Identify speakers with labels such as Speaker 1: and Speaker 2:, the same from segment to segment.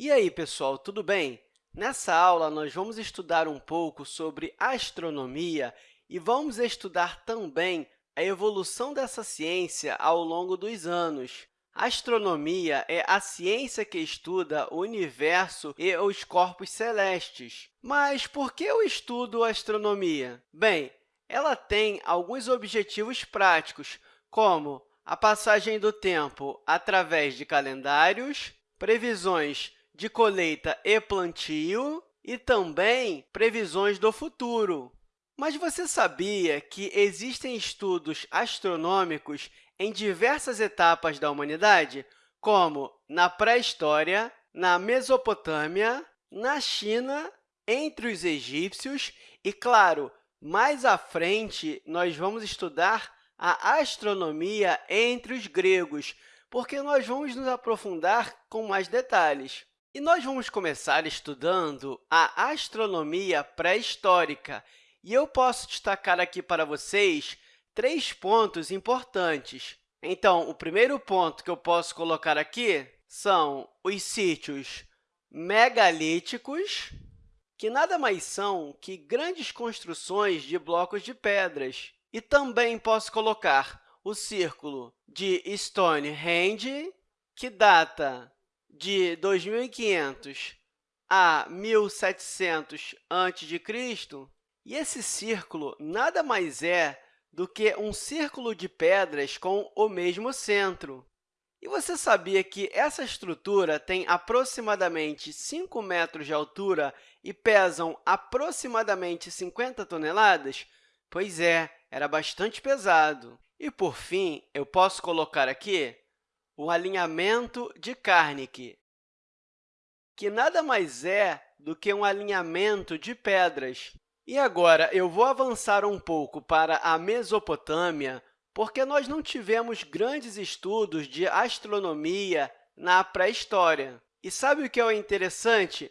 Speaker 1: E aí, pessoal, tudo bem? Nessa aula, nós vamos estudar um pouco sobre astronomia e vamos estudar também a evolução dessa ciência ao longo dos anos. A astronomia é a ciência que estuda o universo e os corpos celestes. Mas por que eu estudo astronomia? Bem, ela tem alguns objetivos práticos, como a passagem do tempo através de calendários, previsões de colheita e plantio e também previsões do futuro. Mas você sabia que existem estudos astronômicos em diversas etapas da humanidade, como na pré-história, na Mesopotâmia, na China, entre os egípcios e, claro, mais à frente, nós vamos estudar a astronomia entre os gregos, porque nós vamos nos aprofundar com mais detalhes. E nós vamos começar estudando a astronomia pré-histórica. E eu posso destacar aqui para vocês três pontos importantes. Então, o primeiro ponto que eu posso colocar aqui são os sítios megalíticos, que nada mais são que grandes construções de blocos de pedras. E também posso colocar o círculo de Stonehenge, que data de 2500 a 1700 a.C., e esse círculo nada mais é do que um círculo de pedras com o mesmo centro. E você sabia que essa estrutura tem aproximadamente 5 metros de altura e pesam aproximadamente 50 toneladas? Pois é, era bastante pesado. E, por fim, eu posso colocar aqui o alinhamento de Carnegie, que nada mais é do que um alinhamento de pedras. E agora, eu vou avançar um pouco para a Mesopotâmia, porque nós não tivemos grandes estudos de astronomia na pré-história. E sabe o que é interessante?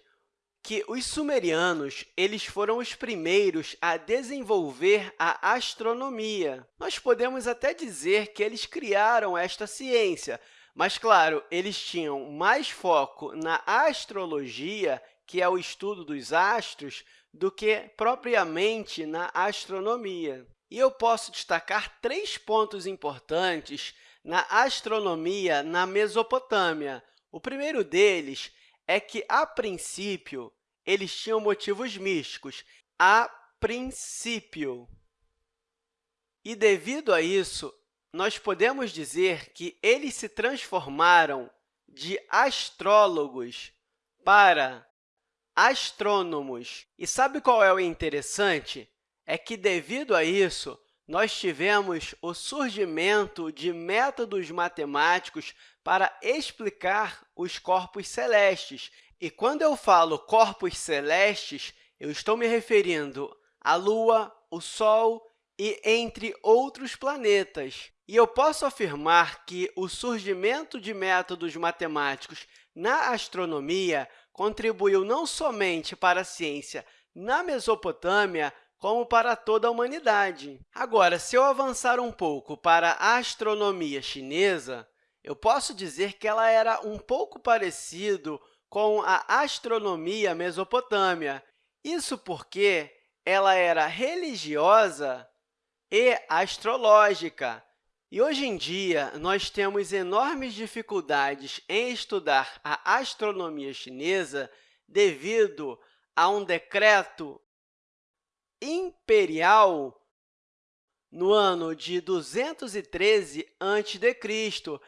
Speaker 1: Que os sumerianos eles foram os primeiros a desenvolver a astronomia. Nós podemos até dizer que eles criaram esta ciência, mas, claro, eles tinham mais foco na astrologia, que é o estudo dos astros, do que propriamente na astronomia. E eu posso destacar três pontos importantes na astronomia na Mesopotâmia. O primeiro deles é que, a princípio, eles tinham motivos místicos. A princípio. E, devido a isso, nós podemos dizer que eles se transformaram de astrólogos para astrônomos. E sabe qual é o interessante? É que, devido a isso, nós tivemos o surgimento de métodos matemáticos para explicar os corpos celestes. E quando eu falo corpos celestes, eu estou me referindo à Lua, o Sol e entre outros planetas. E eu posso afirmar que o surgimento de métodos matemáticos na astronomia contribuiu não somente para a ciência na Mesopotâmia, como para toda a humanidade. Agora, se eu avançar um pouco para a astronomia chinesa, eu posso dizer que ela era um pouco parecido com a astronomia mesopotâmia. Isso porque ela era religiosa e astrológica. E hoje em dia, nós temos enormes dificuldades em estudar a astronomia chinesa devido a um decreto imperial no ano de 213 a.C.,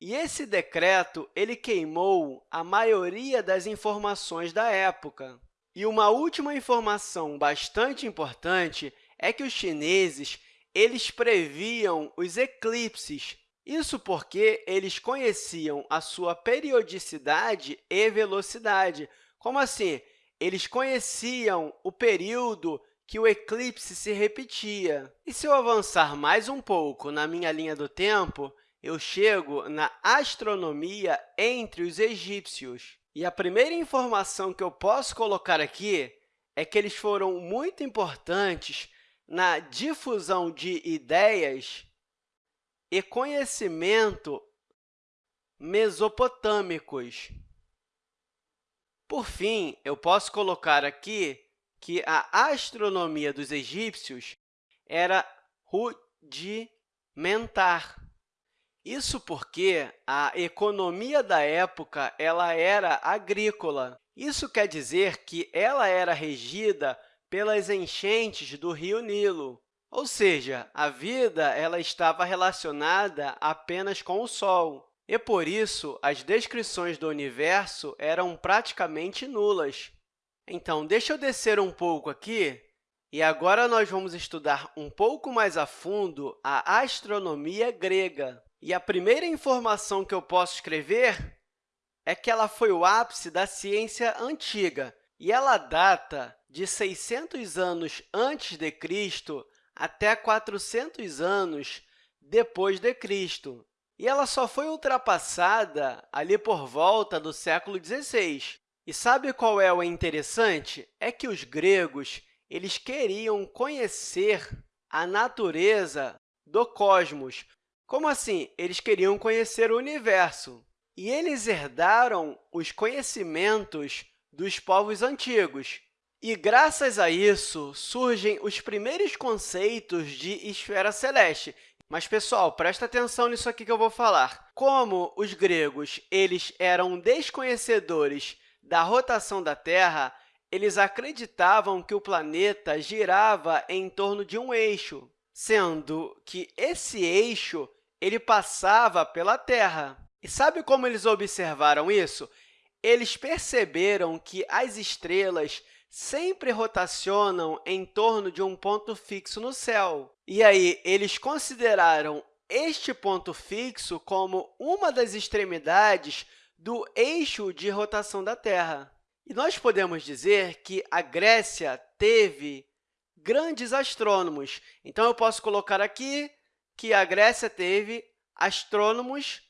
Speaker 1: e esse decreto ele queimou a maioria das informações da época. E uma última informação bastante importante é que os chineses eles previam os eclipses. Isso porque eles conheciam a sua periodicidade e velocidade. Como assim? Eles conheciam o período que o eclipse se repetia. E se eu avançar mais um pouco na minha linha do tempo, eu chego na astronomia entre os egípcios. E a primeira informação que eu posso colocar aqui é que eles foram muito importantes na difusão de ideias e conhecimento mesopotâmicos. Por fim, eu posso colocar aqui que a astronomia dos egípcios era rudimentar. Isso porque a economia da época ela era agrícola. Isso quer dizer que ela era regida pelas enchentes do rio Nilo, ou seja, a vida ela estava relacionada apenas com o Sol. E, por isso, as descrições do universo eram praticamente nulas. Então, deixa eu descer um pouco aqui e agora nós vamos estudar um pouco mais a fundo a astronomia grega. E a primeira informação que eu posso escrever é que ela foi o ápice da ciência antiga, e ela data de 600 anos antes de Cristo até 400 anos depois de Cristo. E ela só foi ultrapassada ali por volta do século XVI. E sabe qual é o interessante? É que os gregos eles queriam conhecer a natureza do cosmos, como assim? Eles queriam conhecer o universo. E eles herdaram os conhecimentos dos povos antigos. E, graças a isso, surgem os primeiros conceitos de esfera celeste. Mas, pessoal, presta atenção nisso aqui que eu vou falar. Como os gregos eles eram desconhecedores da rotação da Terra, eles acreditavam que o planeta girava em torno de um eixo, sendo que esse eixo ele passava pela Terra. E sabe como eles observaram isso? Eles perceberam que as estrelas sempre rotacionam em torno de um ponto fixo no céu. E aí, eles consideraram este ponto fixo como uma das extremidades do eixo de rotação da Terra. E nós podemos dizer que a Grécia teve grandes astrônomos. Então, eu posso colocar aqui que a Grécia teve astrônomos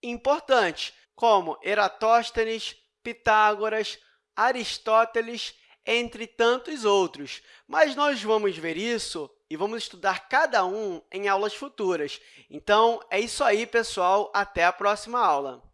Speaker 1: importantes, como Eratóstenes, Pitágoras, Aristóteles, entre tantos outros. Mas nós vamos ver isso e vamos estudar cada um em aulas futuras. Então, é isso aí, pessoal. Até a próxima aula!